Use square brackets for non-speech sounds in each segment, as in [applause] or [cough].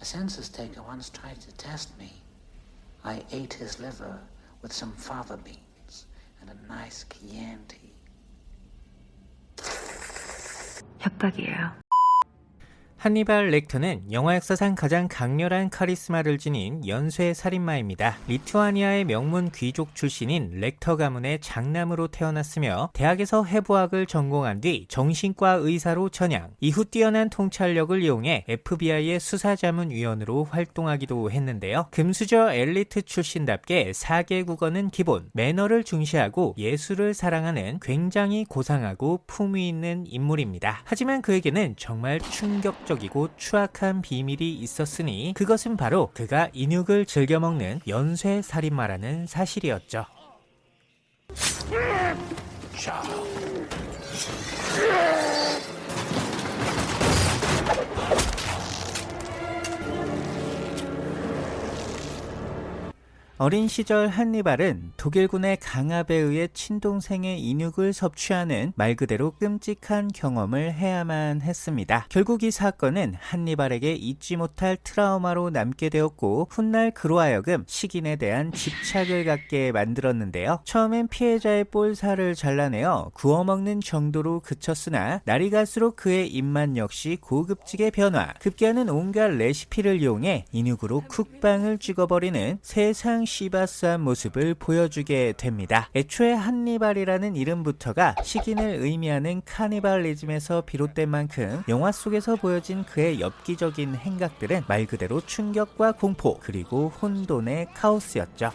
A census taker once tried to test me. I ate his liver with some fava beans and a nice Chianti. 협박이에요. 한니발 렉터는 영화 역사상 가장 강렬한 카리스마를 지닌 연쇄 살인마입니다. 리투아니아의 명문 귀족 출신인 렉터 가문의 장남으로 태어났으며 대학에서 해부학을 전공한 뒤 정신과 의사로 전향, 이후 뛰어난 통찰력을 이용해 FBI의 수사자문위원으로 활동하기도 했는데요. 금수저 엘리트 출신답게 4개 국어는 기본, 매너를 중시하고 예술을 사랑하는 굉장히 고상하고 품위 있는 인물입니다. 하지만 그에게는 정말 충격적 이고 추악한 비밀이 있었으니 그것은 바로 그가 인육을 즐겨 먹는 연쇄 살인마라는 사실이었죠. 어린 시절 한니발은 독일군의 강압에 의해 친동생의 인육을 섭취하는 말 그대로 끔찍한 경험을 해야만 했습니다. 결국 이 사건은 한니발에게 잊지 못할 트라우마로 남게 되었고 훗날 그로 하여금 식인에 대한 집착을 갖게 만들었는데요. 처음엔 피해자의 볼살을 잘라내어 구워 먹는 정도로 그쳤으나 날이 갈수록 그의 입맛 역시 고급지게 변화. 급기야는 온갖 레시피를 이용해 인육으로 쿡방을 찍어버리는 세상 시바스한 모습을 보여주게 됩니다. 애초에 한니발이라는 이름부터가 식인을 의미하는 카니발리즘에서 비롯된 만큼 영화 속에서 보여진 그의 엽기적인 행각들은 말 그대로 충격과 공포 그리고 혼돈의 카오스였죠.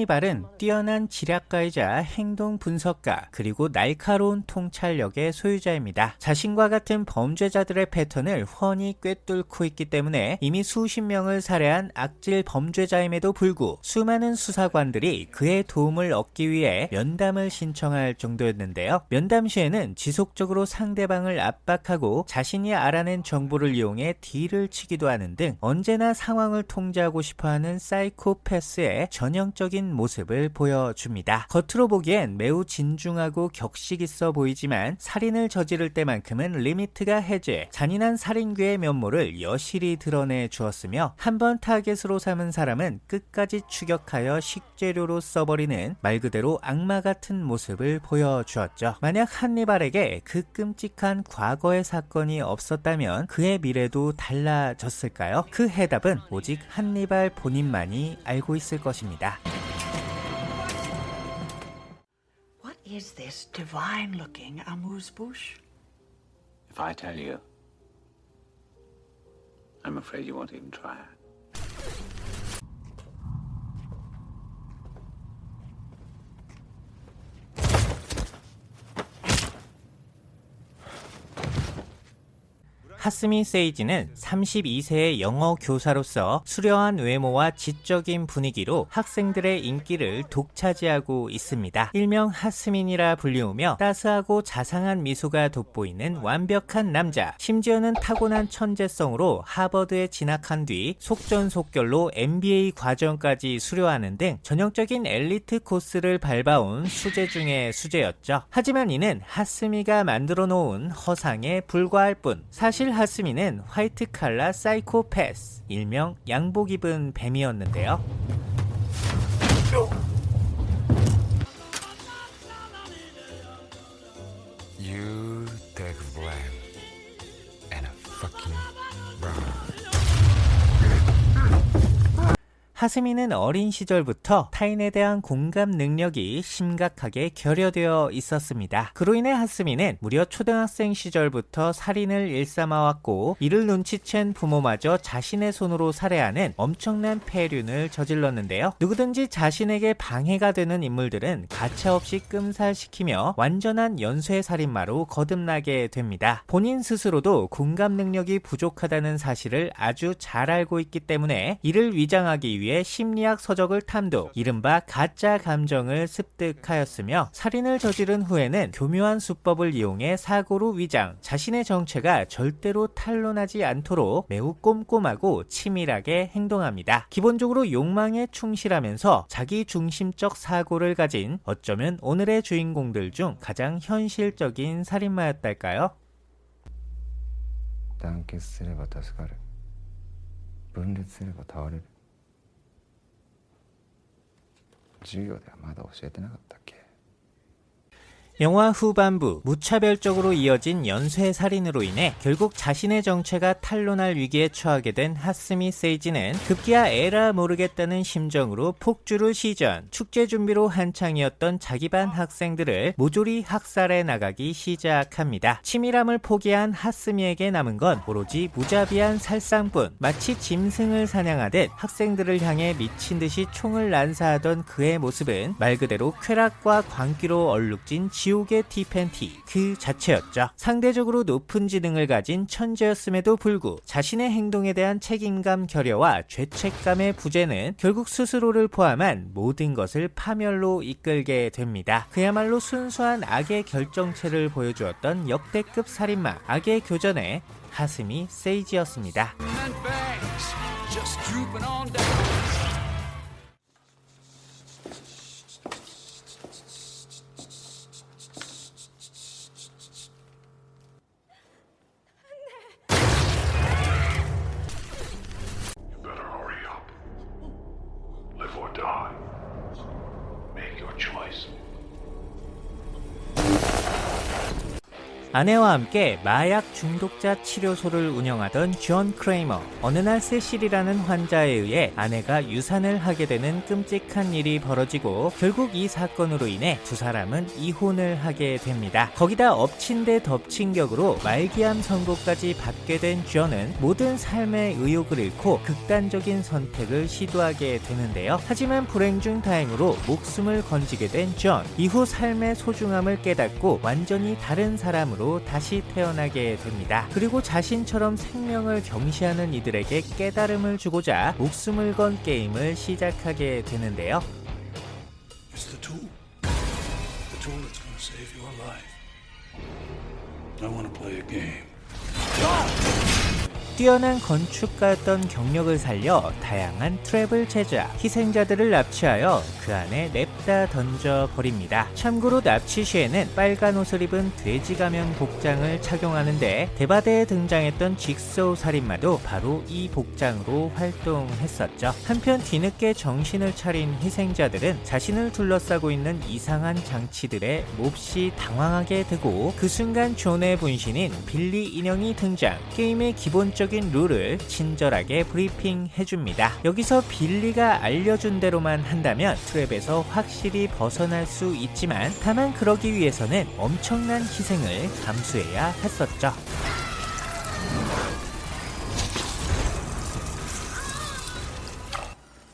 한니발은 뛰어난 지략가이자 행동 분석가 그리고 날카로운 통찰력의 소유자입니다. 자신과 같은 범죄자들의 패턴을 훤히 꿰뚫고 있기 때문에 이미 수십 명을 살해한 악질 범죄자임에도 불구 수많은 수사관들이 그의 도움을 얻기 위해 면담을 신청할 정도였는데요. 면담 시에는 지속적으로 상대방을 압박하고 자신이 알아낸 정보를 이용해 deal을 치기도 하는 등 언제나 상황을 통제하고 싶어하는 사이코패스의 전형적 적인 모습을 보여줍니다. 겉으로 보기엔 매우 진중하고 격식 있어 보이지만 살인을 저지를 때만큼은 limit가 해제, 잔인한 살인귀의 면모를 여실히 드러내 주었으며 한 번 타겟으로 삼은 사람은 끝까지 추격하여 식재료로 써버리는 말 그대로 악마 같은 모습을 보여주었죠. 만약 한니발에게 그 끔찍한 과거의 사건이 없었다면 그의 미래도 달라졌을까요? 그 해답은 오직 한니발 본인만이 알고 있을 것입니다. Is this divine looking amuse bouche? If I tell you, I'm afraid you won't even try it. 하스미 세이지는 32세의 영어 교사로서 수려한 외모와 지적인 분위기로 학생들의 인기를 독차지하고 있습니다. 일명 하스민이라 불리우며 따스하고 자상한 미소가 돋보이는 완벽한 남자, 심지어는 타고난 천재성으로 하버드에 진학한 뒤 속전속결로 MBA 과정까지 수료하는 등 전형적인 엘리트 코스를 밟아온 수재 중의 수재였죠. 하지만 이는 하스미가 만들어 놓은 허상에 불과할 뿐 사실 하스미는 화이트 칼라 사이코패스 일명 양복 입은 뱀이었는데요. 하스미는 어린 시절부터 타인에 대한 공감 능력이 심각하게 결여되어 있었습니다. 그로 인해 하스미는 무려 초등학생 시절부터 살인을 일삼아왔고 이를 눈치챈 부모마저 자신의 손으로 살해하는 엄청난 폐륜을 저질렀는데요. 누구든지 자신에게 방해가 되는 인물들은 가차없이 끔살시키며 완전한 연쇄살인마로 거듭나게 됩니다. 본인 스스로도 공감 능력이 부족하다는 사실을 아주 잘 알고 있기 때문에 이를 위장하기 위해 위해 심리학 서적을 탐독, 이른바 가짜 감정을 습득하였으며 살인을 저지른 후에는 교묘한 수법을 이용해 사고로 위장, 자신의 정체가 절대로 탄로나지 않도록 매우 꼼꼼하고 치밀하게 행동합니다. 기본적으로 욕망에 충실하면서 자기 중심적 사고를 가진 어쩌면 오늘의 주인공들 중 가장 현실적인 살인마였달까요? 団結すれば助かる分裂すれば倒れる 授業ではまだ教えてなかったっけ？ 영화 후반부 무차별적으로 이어진 연쇄 살인으로 인해 결국 자신의 정체가 탄로날 위기에 처하게 된 하스미 세이지는 급기야 에라 모르겠다는 심정으로 폭주를 시전 축제 준비로 한창이었던 자기 반 학생들을 모조리 학살해 나가기 시작합니다. 치밀함을 포기한 하스미에게 남은 건 오로지 무자비한 살상뿐 마치 짐승을 사냥하듯 학생들을 향해 미친 듯이 총을 난사하던 그의 모습은 말 그대로 쾌락과 광기로 얼룩진 지 옥의 티팬티 그 자체였죠. 상대적으로 높은 지능을 가진 천재였음에도 불구 자신의 행동에 대한 책임감 결여와 죄책감의 부재는 결국 스스로를 포함한 모든 것을 파멸로 이끌게 됩니다. 그야말로 순수한 악의 결정체를 보여주었던 역대급 살인마 악의 교전의 하스미 세이지였습니다. 아내와 함께 마약 중독자 치료소를 운영하던 존 크레이머. 어느 날 세실이라는 환자에 의해 아내가 유산을 하게 되는 끔찍한 일이 벌어지고 결국 이 사건으로 인해 두 사람은 이혼을 하게 됩니다. 거기다 엎친 데 덮친 격으로 말기암 선고까지 받게 된 존은 모든 삶의 의욕을 잃고 극단적인 선택을 시도하게 되는데요. 하지만 불행 중 다행으로 목숨을 건지게 된 존. 이후 삶의 소중함을 깨닫고 완전히 다른 사람으로 다시 태어나게 됩니다. 그리고 자신처럼 생명을 경시하는 이들에게 깨달음을 주고자 목숨을 건 게임을 시작하게 되는데요. I wanna play a game. 뛰어난 건축가였던 경력을 살려 다양한 트랩을 제작, 희생자들을 납치하여 그 안에 냅다 던져버립니다. 참고로 납치 시에는 빨간 옷을 입은 돼지 가면 복장을 착용하는데 대바대에 등장했던 직소우 살인마도 바로 이 복장으로 활동했었죠. 한편 뒤늦게 정신을 차린 희생자들은 자신을 둘러싸고 있는 이상한 장치들에 몹시 당황하게 되고 그 순간 존의 분신인 빌리 인형이 등장 게임의 기본적인 룰을 친절하게 브리핑 해줍니다. 여기서 빌리가 알려준 대로만 한다면 트랩에서 확실히 벗어날 수 있지만 다만 그러기 위해서는 엄청난 희생을 감수해야 했었죠.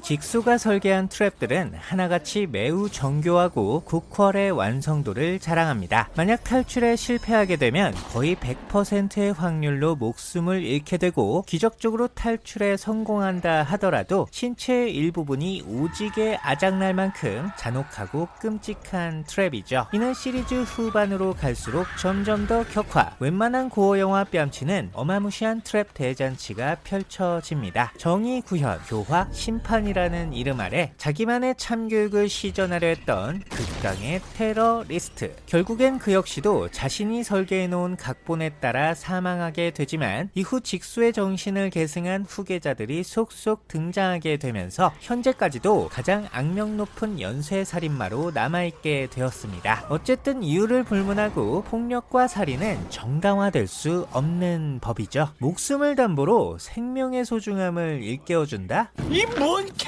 직수가 설계한 트랩들은 하나같이 매우 정교하고 고퀄의 완성도를 자랑합니다. 만약 탈출에 실패하게 되면 거의 100%의 확률로 목숨을 잃게 되고 기적적으로 탈출에 성공한다 하더라도 신체의 일부분이 오지게 아작날 만큼 잔혹하고 끔찍한 트랩이죠. 이는 시리즈 후반으로 갈수록 점점 더 격화, 웬만한 고어 영화 뺨치는 어마무시한 트랩 대잔치가 펼쳐집니다. 정의 구현, 교화, 심판이 라는 이름 아래 자기만의 참교육을 시전하려 했던 극강의 테러리스트. 결국엔 그 역시도 자신이 설계해놓은 각본에 따라 사망하게 되지만 이후 직수의 정신을 계승한 후계자들이 속속 등장하게 되면서 현재까지도 가장 악명 높은 연쇄살인마로 남아있게 되었습니다. 어쨌든 이유를 불문하고 폭력과 살인은 정당화될 수 없는 법이죠. 목숨을 담보로 생명의 소중함을 일깨워준다?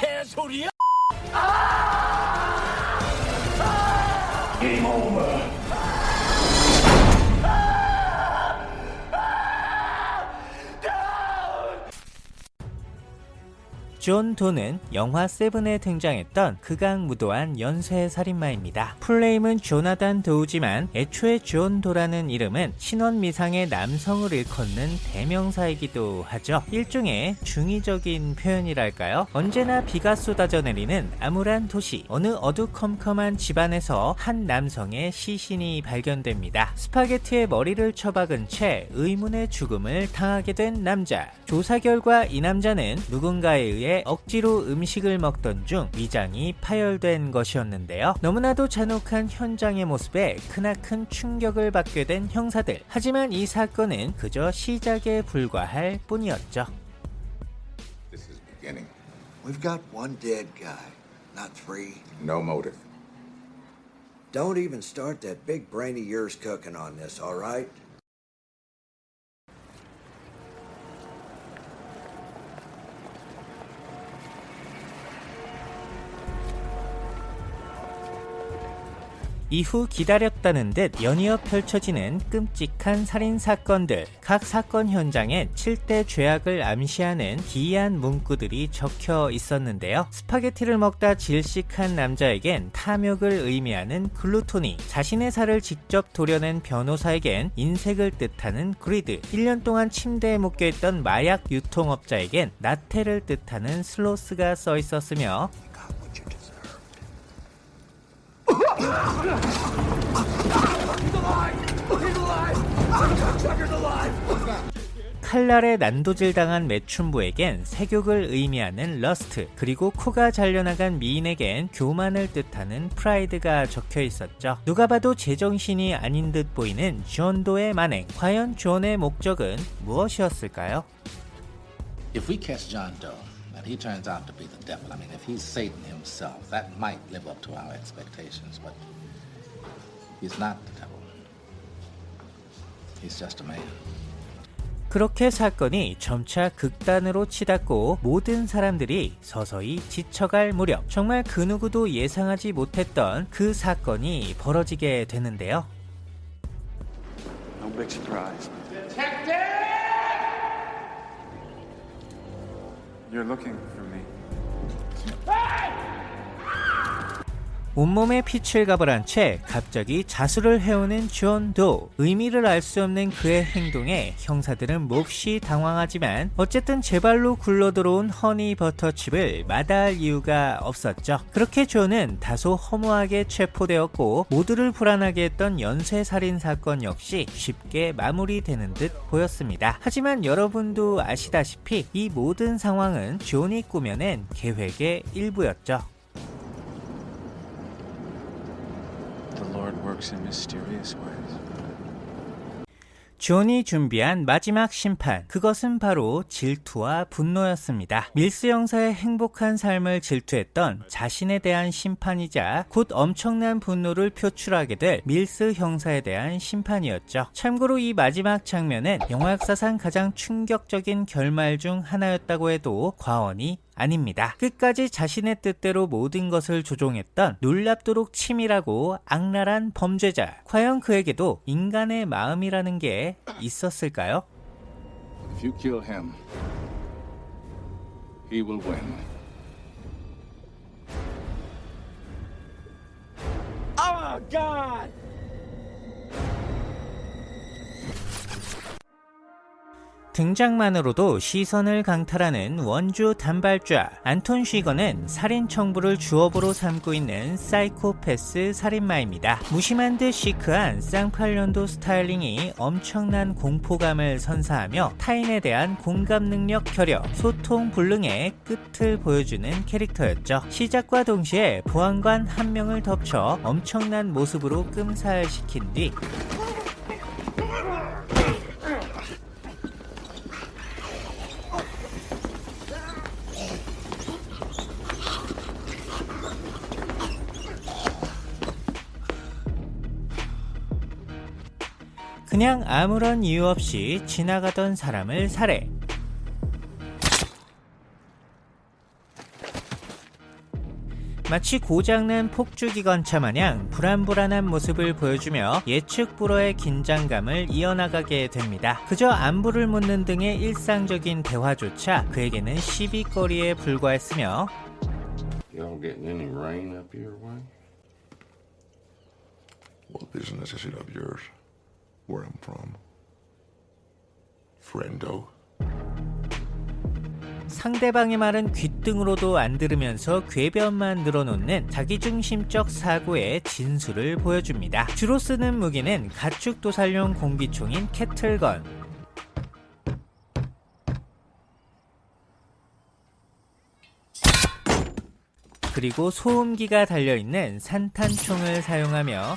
개소리야? 아! 아! Game over. 존 도는 영화 세븐에 등장했던 극악무도한 연쇄 살인마입니다. 풀네임은 조나단 도우지만 애초에 존 도라는 이름은 신원미상의 남성을 일컫는 대명사이기도 하죠. 일종의 중의적인 표현이랄까요? 언제나 비가 쏟아져 내리는 암울한 도시, 어느 어두컴컴한 집안에서 한 남성의 시신이 발견됩니다. 스파게티에 머리를 처박은 채 의문의 죽음을 당하게 된 남자. 조사 결과 이 남자는 누군가에 의해 억지로 음식을 먹던 중 위장이 파열된 것이었는데요. 너무나도 잔혹한 현장의 모습에 크나큰 충격을 받게 된 형사들. 하지만 이 사건은 그저 시작에 불과할 뿐이었죠. This is beginning. We've got one dead guy, not three. No motive. Don't even start that big brain of yours cooking on this, all right? 이후 기다렸다는 듯 연이어 펼쳐지는 끔찍한 살인 사건들. 각 사건 현장엔 7대 죄악을 암시하는 기이한 문구들이 적혀 있었는데요. 스파게티를 먹다 질식한 남자에겐 탐욕을 의미하는 gluttony, 자신의 살을 직접 도려낸 변호사에겐 인색을 뜻하는 greed, 1년 동안 침대에 묶여있던 마약 유통업자에겐 나태를 뜻하는 sloth가 써 있었으며 칼날에 난도질 당한 매춘부에겐 색욕을 의미하는 lust, 그리고 코가 잘려나간 미인에겐 교만을 뜻하는 pride가 적혀 있었죠. 누가 봐도 제정신이 아닌 듯 보이는 존도의 만행. 과연 존의 목적은 무엇이었을까요? If we catch John Doe and he turns out to be the devil, I mean, if he's Satan himself, that might live up to our expectations, but he's not the devil. He's just a man. 그렇게 사건이 점차 극단으로 치닫고 모든 사람들이 서서히 지쳐갈 무렵 정말 그 누구도 예상하지 못했던 그 사건이 벌어지게 되는데요. No big surprise. You're looking for me. 온몸에 피칠갑을 한 채 갑자기 자수를 해오는 존 도. 의미를 알 수 없는 그의 행동에 형사들은 몹시 당황하지만 어쨌든 제 발로 굴러들어온 허니 버터칩을 마다할 이유가 없었죠. 그렇게 존은 다소 허무하게 체포되었고 모두를 불안하게 했던 연쇄살인 사건 역시 쉽게 마무리되는 듯 보였습니다. 하지만 여러분도 아시다시피 이 모든 상황은 존이 꾸며낸 계획의 일부였죠. 존이 준비한 마지막 심판. 그것은 바로 질투와 분노였습니다. 밀스 형사의 행복한 삶을 질투했던 자신에 대한 심판이자 곧 엄청난 분노를 표출하게 될 밀스 형사에 대한 심판이었죠. 참고로 이 마지막 장면은 영화 역사상 가장 충격적인 결말 중 하나였다고 해도 과언이 아닙니다. 끝까지 자신의 뜻대로 모든 것을 조종했던 놀랍도록 치밀하고 악랄한 범죄자. 과연 그에게도 인간의 마음이라는 게 있었을까요? If you kill him, he will win. 등장만으로도 시선을 강탈하는 원주 단발좌 안톤 쉬거는 살인 청부를 주업으로 삼고 있는 사이코패스 살인마입니다. 무심한 듯 시크한 쌍팔년도 스타일링이 엄청난 공포감을 선사하며 타인에 대한 공감 능력 결여, 소통 불능의 끝을 보여주는 캐릭터였죠. 시작과 동시에 보안관 한 명을 덮쳐 엄청난 모습으로 끔살시킨 뒤 그냥 아무런 이유 없이 지나가던 사람을 살해. 마치 고장난 폭주기관차 마냥 불안불안한 모습을 보여주며 예측 불허의 긴장감을 이어나가게 됩니다. 그저 안부를 묻는 등의 일상적인 대화조차 그에게는 시비거리에 불과했으며 Y'all getting any rain up your way? What business is it of yours? Where I'm from? Friendo. 상대방의 말은 귓등으로도 안 들으면서 궤변만 늘어놓는 자기중심적 사고의 진수를 보여줍니다. 주로 쓰는 무기는 가축 도살용 공기총인 캐틀건, 그리고 소음기가 달려있는 산탄총을 사용하며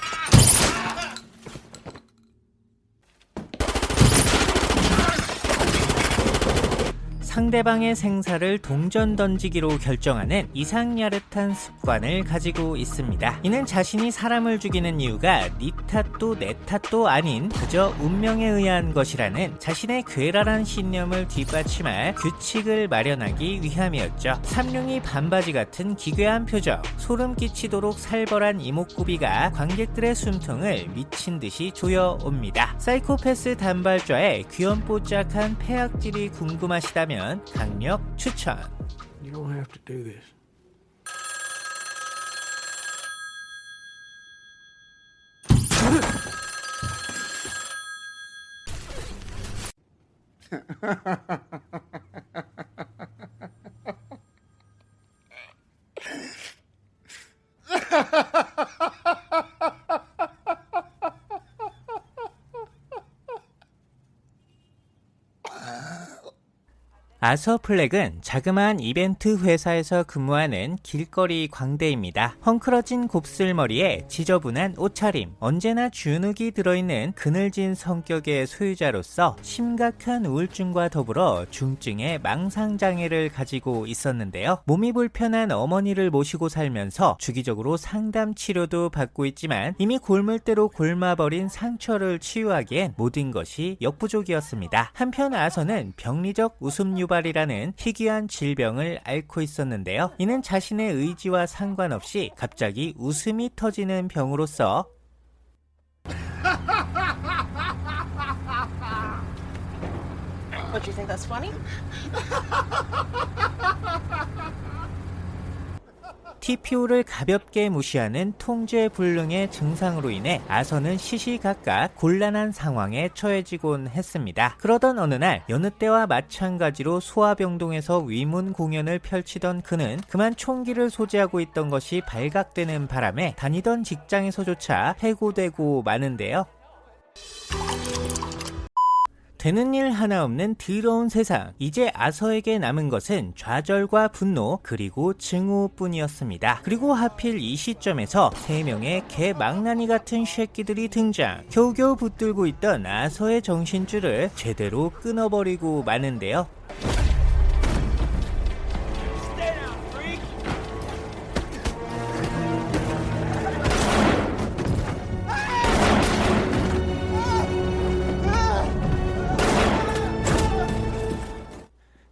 상대방의 생사를 동전 던지기로 결정하는 이상야릇한 습관을 가지고 있습니다. 이는 자신이 사람을 죽이는 이유가 네 탓도 내 탓도 아닌 그저 운명에 의한 것이라는 자신의 괴랄한 신념을 뒷받침할 규칙을 마련하기 위함이었죠. 삼룡이 반바지 같은 기괴한 표정, 소름 끼치도록 살벌한 이목구비가 관객들의 숨통을 미친 듯이 조여옵니다. 사이코패스 단발좌의 귀염뽀짝한 폐악질이 궁금하시다면 강력 추천. [laughs] You don't have to do this. 아서 플렉은 자그마한 이벤트 회사에서 근무하는 길거리 광대입니다. 헝클어진 곱슬머리에 지저분한 옷차림, 언제나 주눅이 들어있는 그늘진 성격의 소유자로서 심각한 우울증과 더불어 중증의 망상장애를 가지고 있었는데요. 몸이 불편한 어머니를 모시고 살면서 주기적으로 상담 치료도 받고 있지만 이미 골물대로 골마버린 상처를 치유하기엔 모든 것이 역부족이었습니다. 한편 아서는 병리적 웃음 유발 이라는 희귀한 질병을 앓고 있었는데요. 이는 자신의 의지와 상관없이 갑자기 웃음이 터지는 병으로서 What, you think that's funny? [laughs] TPO를 가볍게 무시하는 통제불능의 증상으로 인해 아서는 시시각각 곤란한 상황에 처해지곤 했습니다. 그러던 어느 날 여느 때와 마찬가지로 소아병동에서 위문 공연을 펼치던 그는 그만 총기를 소지하고 있던 것이 발각되는 바람에 다니던 직장에서조차 해고되고 마는데요. 되는 일 하나 없는 더러운 세상. 이제 아서에게 남은 것은 좌절과 분노 그리고 증오뿐이었습니다. 그리고 하필 이 시점에서 세 명의 개 망나니 같은 쉐끼들이 등장. 겨우겨우 붙들고 있던 아서의 정신줄을 제대로 끊어버리고 마는데요.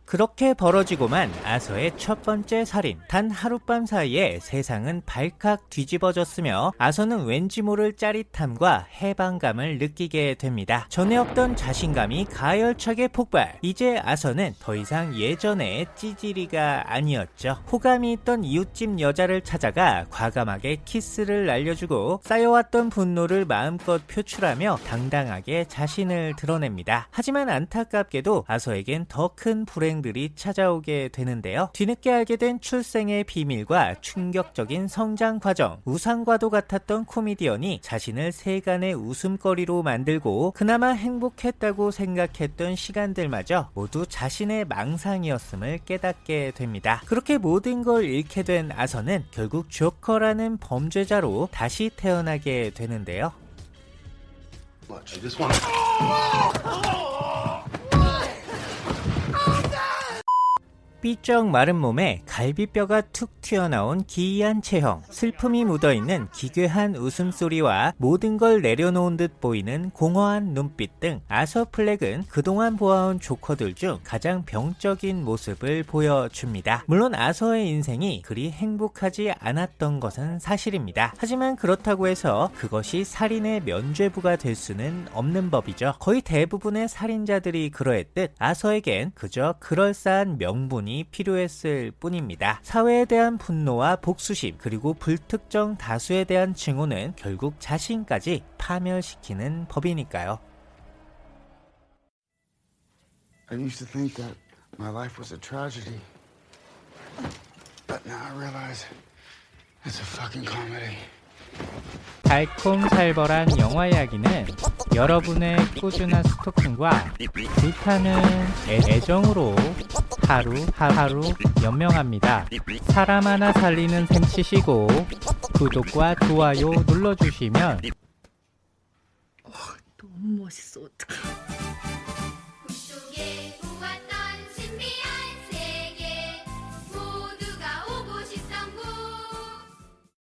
그렇게 벌어지고만 아서의 첫 번째 살인. 단 하룻밤 사이에 세상은 발칵 뒤집어졌으며 아서는 왠지 모를 짜릿함과 해방감을 느끼게 됩니다. 전에 없던 자신감이 가열차게 폭발. 이제 아서는 더 이상 예전의 찌질이가 아니었죠. 호감이 있던 이웃집 여자를 찾아가 과감하게 키스를 날려주고 쌓여왔던 분노를 마음껏 표출하며 당당하게 자신을 드러냅니다. 하지만 안타깝게도 아서에겐 더 큰 불행 들이 찾아오게 되는데요. 뒤늦게 알게 된 출생의 비밀과 충격적인 성장 과정, 우상과도 같았던 코미디언이 자신을 세간의 웃음거리로 만들고 그나마 행복했다고 생각했던 시간들마저 모두 자신의 망상이었음을 깨닫게 됩니다. 그렇게 모든 걸 잃게 된 아서는 결국 조커라는 범죄자로 다시 태어나게 되는데요. I just want to. 삐쩍 마른 몸에 갈비뼈가 툭 튀어나온 기이한 체형, 슬픔이 묻어있는 기괴한 웃음소리와 모든 걸 내려놓은 듯 보이는 공허한 눈빛 등 아서 플렉은 그동안 보아온 조커들 중 가장 병적인 모습을 보여줍니다. 물론 아서의 인생이 그리 행복하지 않았던 것은 사실입니다. 하지만 그렇다고 해서 그것이 살인의 면죄부가 될 수는 없는 법이죠. 거의 대부분의 살인자들이 그러했듯 아서에겐 그저 그럴싸한 명분이 필요했을 뿐입니다. 사회에 대한 분노와 복수심 그리고 불특정 다수에 대한 증오는 결국 자신까지 파멸시키는 법이니까요. I used to think that my life was a tragedy. But now I realize it's a fucking comedy. 달콤살벌한 영화 이야기는 여러분의 꾸준한 스토킹과 불타는 애- 애정으로 하루 하루 연명합니다. 사람 하나 살리는 셈 치시고 구독과 좋아요 눌러주시면 너무 멋있어. 어떡해.